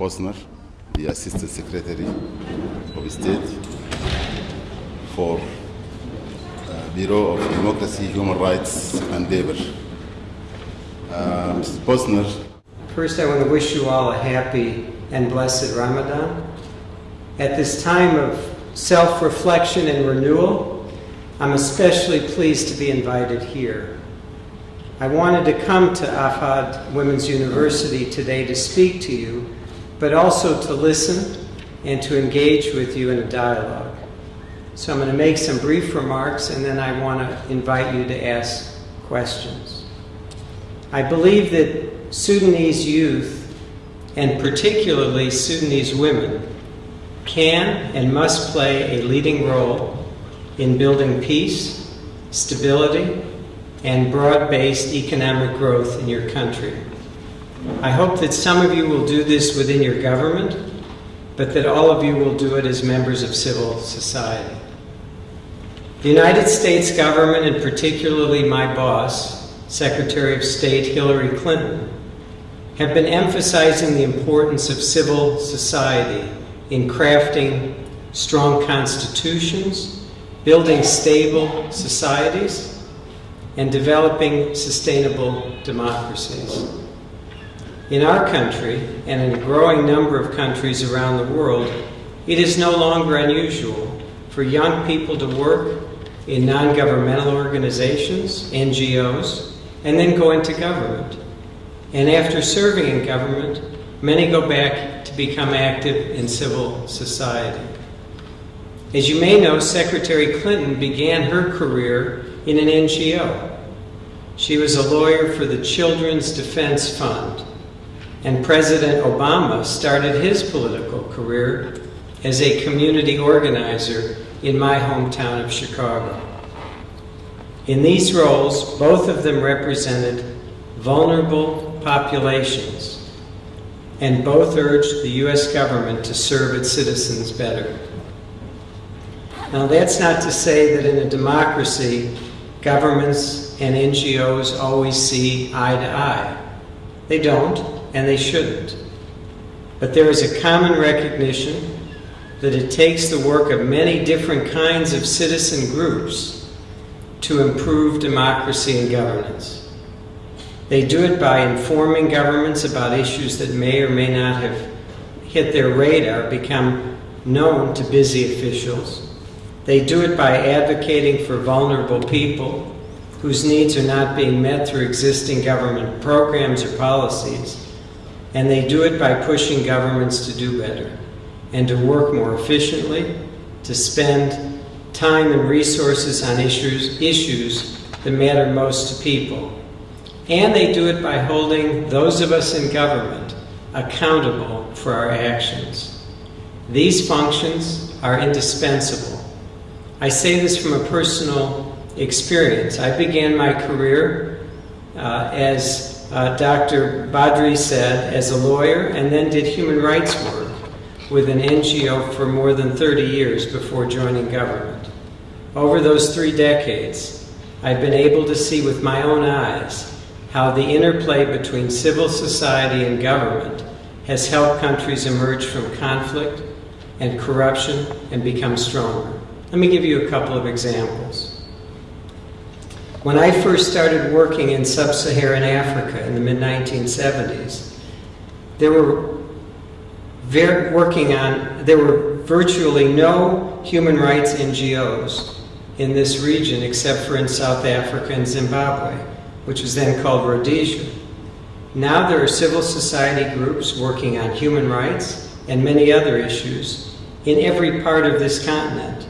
Posner, the Assistant Secretary of State for uh, Bureau of Democracy, Human Rights and Labor. Uh, Mrs. Posner, First, I want to wish you all a happy and blessed Ramadan. At this time of self reflection and renewal, I'm especially pleased to be invited here. I wanted to come to Ahfad Women's University today to speak to you, but also to listen and to engage with you in a dialogue. So I'm going to make some brief remarks and then I want to invite you to ask questions. I believe that Sudanese youth, and particularly Sudanese women, can and must play a leading role in building peace, stability, and broad-based economic growth in your country. I hope that some of you will do this within your government, but that all of you will do it as members of civil society. The United States government, and particularly my boss, Secretary of State Hillary Clinton, have been emphasizing the importance of civil society in crafting strong constitutions, building stable societies, and developing sustainable democracies. In our country, and in a growing number of countries around the world, it is no longer unusual for young people to work in non-governmental organizations, NGOs, and then go into government. And after serving in government, many go back to become active in civil society. As you may know, Secretary Clinton began her career in an NGO. She was a lawyer for the Children's Defense Fund, and President Obama started his political career as a community organizer in my hometown of Chicago. In these roles, both of them represented vulnerable populations, and both urged the U.S. government to serve its citizens better. Now, that's not to say that in a democracy, governments and NGOs always see eye to eye. They don't, and they shouldn't. But there is a common recognition that it takes the work of many different kinds of citizen groups to improve democracy and governance. They do it by informing governments about issues that may or may not have hit their radar, become known to busy officials. They do it by advocating for vulnerable people whose needs are not being met through existing government programs or policies. And they do it by pushing governments to do better and to work more efficiently, to spend time and resources on issues, issues that matter most to people. And they do it by holding those of us in government accountable for our actions. These functions are indispensable. I say this from a personal experience. I began my career uh, as uh, Dr. Badri said, as a lawyer, and then did human rights work with an NGO for more than 30 years before joining government. Over those three decades, I've been able to see with my own eyes how the interplay between civil society and government has helped countries emerge from conflict and corruption and become stronger. Let me give you a couple of examples. When I first started working in sub-Saharan Africa in the mid-1970s, there were working on, there were virtually no human rights NGOs in this region except for in South Africa and Zimbabwe, which was then called Rhodesia. Now there are civil society groups working on human rights and many other issues in every part of this continent.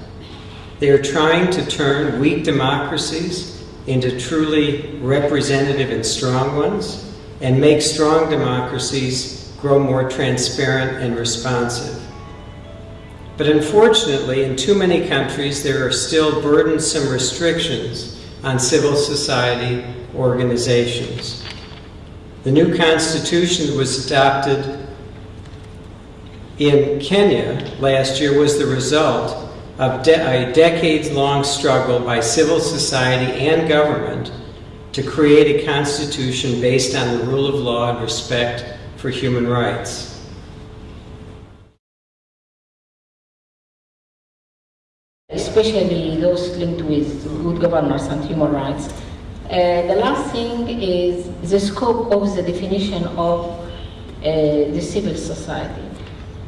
They are trying to turn weak democracies into truly representative and strong ones and make strong democracies grow more transparent and responsive. But unfortunately, in too many countries, there are still burdensome restrictions on civil society organizations. The new constitution that was adopted in Kenya last year was the result of de a decades-long struggle by civil society and government to create a constitution based on the rule of law and respect for human rights. Especially those linked with good governance and human rights. Uh, the last thing is the scope of the definition of uh, the civil society.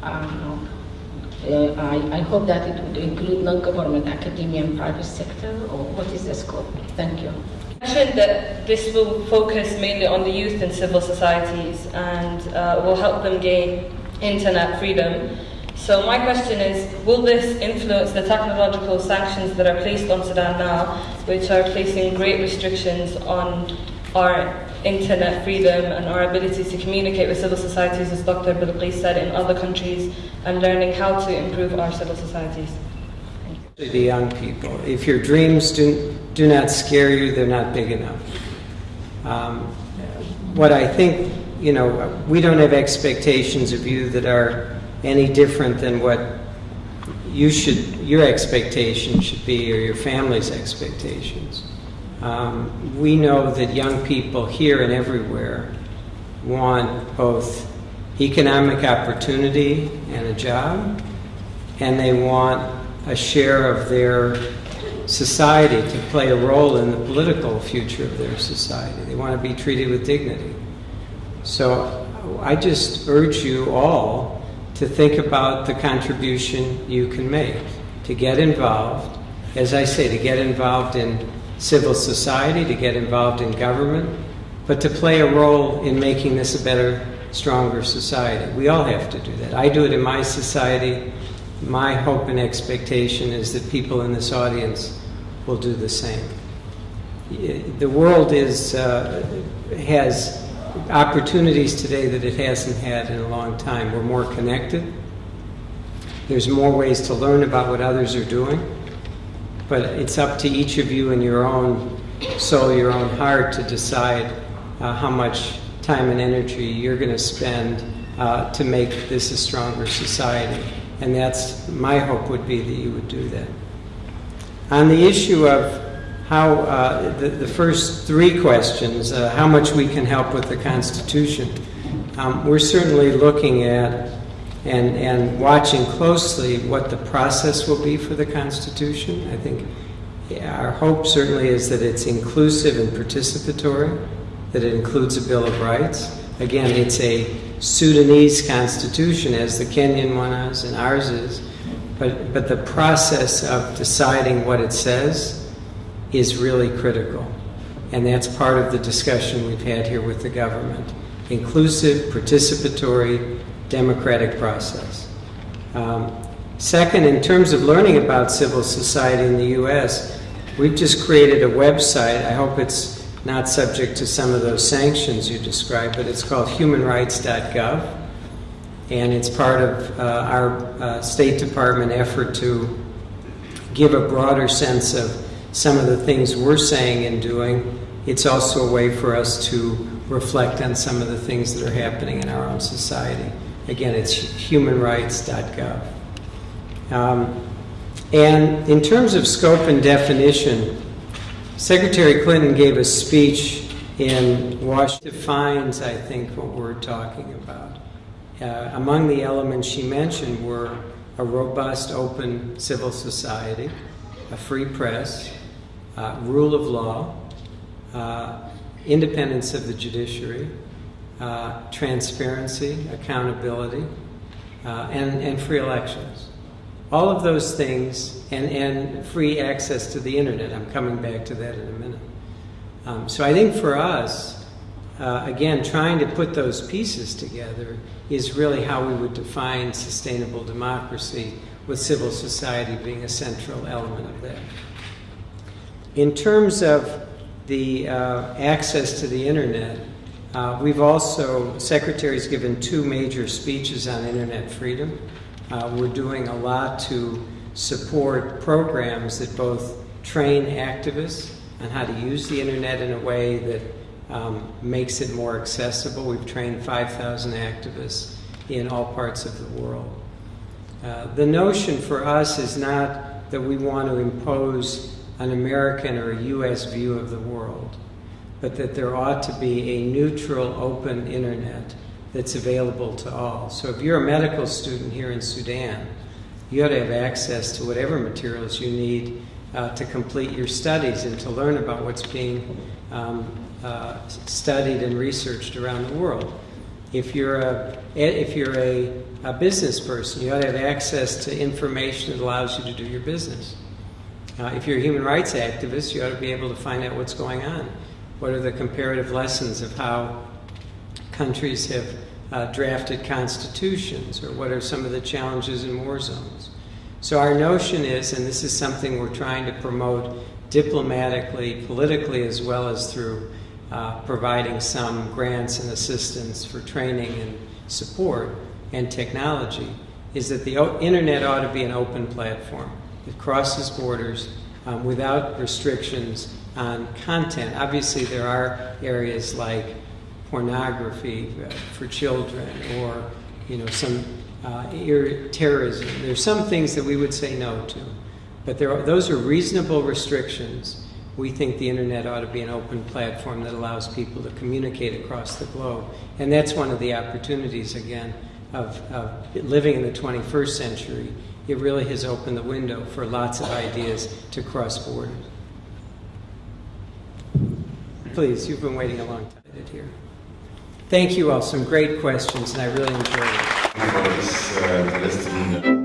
Um, uh, I, I hope that it would include non-government, academia, and private sector, or what is the scope? Thank you. mentioned that this will focus mainly on the youth and civil societies and uh, will help them gain internet freedom. So my question is, will this influence the technological sanctions that are placed on Sudan now, which are placing great restrictions on our internet freedom and our ability to communicate with civil societies, as Dr. Bilqis said, in other countries, and learning how to improve our civil societies? The young people. If your dreams do, do not scare you, they're not big enough. Um, what I think, you know, we don't have expectations of you that are any different than what you should, your expectation should be, or your family's expectations. Um, we know that young people here and everywhere want both economic opportunity and a job, and they want a share of their society to play a role in the political future of their society. They want to be treated with dignity. So I just urge you all to think about the contribution you can make, to get involved, as I say, to get involved in civil society, to get involved in government, but to play a role in making this a better, stronger society. We all have to do that. I do it in my society. My hope and expectation is that people in this audience will do the same. The world is, uh, has opportunities today that it hasn't had in a long time. We're more connected. There's more ways to learn about what others are doing. But it's up to each of you in your own soul, your own heart, to decide uh, how much time and energy you're going to spend uh, to make this a stronger society. And that's my hope would be that you would do that. On the issue of how uh, the, the, first three questions, uh, how much we can help with the Constitution, um, we're certainly looking at and, and watching closely what the process will be for the Constitution. I think our hope certainly is that it's inclusive and participatory, that it includes a Bill of Rights. Again, it's a Sudanese constitution, as the Kenyan one is and ours is, but, but the process of deciding what it says is really critical. And that's part of the discussion we've had here with the government. Inclusive, participatory, democratic process. Um, second, in terms of learning about civil society in the U.S., we've just created a website. I hope it's not subject to some of those sanctions you described, but it's called humanrights.gov. And it's part of uh, our uh, State Department effort to give a broader sense of some of the things we're saying and doing, it's also a way for us to reflect on some of the things that are happening in our own society. Again, it's humanrights.gov. Um, and in terms of scope and definition, Secretary Clinton gave a speech in Washington defines, I think, what we're talking about. Uh, among the elements she mentioned were a robust, open civil society, a free press, uh, rule of law, uh, independence of the judiciary, uh, transparency, accountability, uh, and, and free elections. All of those things, and, and free access to the internet. I'm coming back to that in a minute. Um, so I think for us, uh, again, trying to put those pieces together is really how we would define sustainable democracy, with civil society being a central element of that. In terms of the uh, access to the internet, uh, we've also, Secretary's given two major speeches on internet freedom. Uh, we're doing a lot to support programs that both train activists on how to use the internet in a way that um, makes it more accessible. We've trained 5,000 activists in all parts of the world. Uh, the notion for us is not that we want to impose an American or a U.S. view of the world, but that there ought to be a neutral, open internet that's available to all. So if you're a medical student here in Sudan, you ought to have access to whatever materials you need uh, to complete your studies and to learn about what's being um, uh, studied and researched around the world. If you're a if you're a, a business person, you ought to have access to information that allows you to do your business. Uh, if you're a human rights activist, you ought to be able to find out what's going on. What are the comparative lessons of how countries have uh, drafted constitutions, or what are some of the challenges in war zones? So, our notion is, and this is something we're trying to promote diplomatically, politically, as well as through uh, providing some grants and assistance for training and support and technology, is that the internet ought to be an open platform. It crosses borders um, without restrictions on content. Obviously, there are areas like pornography uh, for children or you know some uh, terrorism. There's some things that we would say no to, but there are, those are reasonable restrictions. We think the internet ought to be an open platform that allows people to communicate across the globe, and that's one of the opportunities again of, of living in the 21st century. It really has opened the window for lots of ideas to cross borders. Please, you've been waiting a long time here. Thank you all. Some great questions, and I really enjoyed it.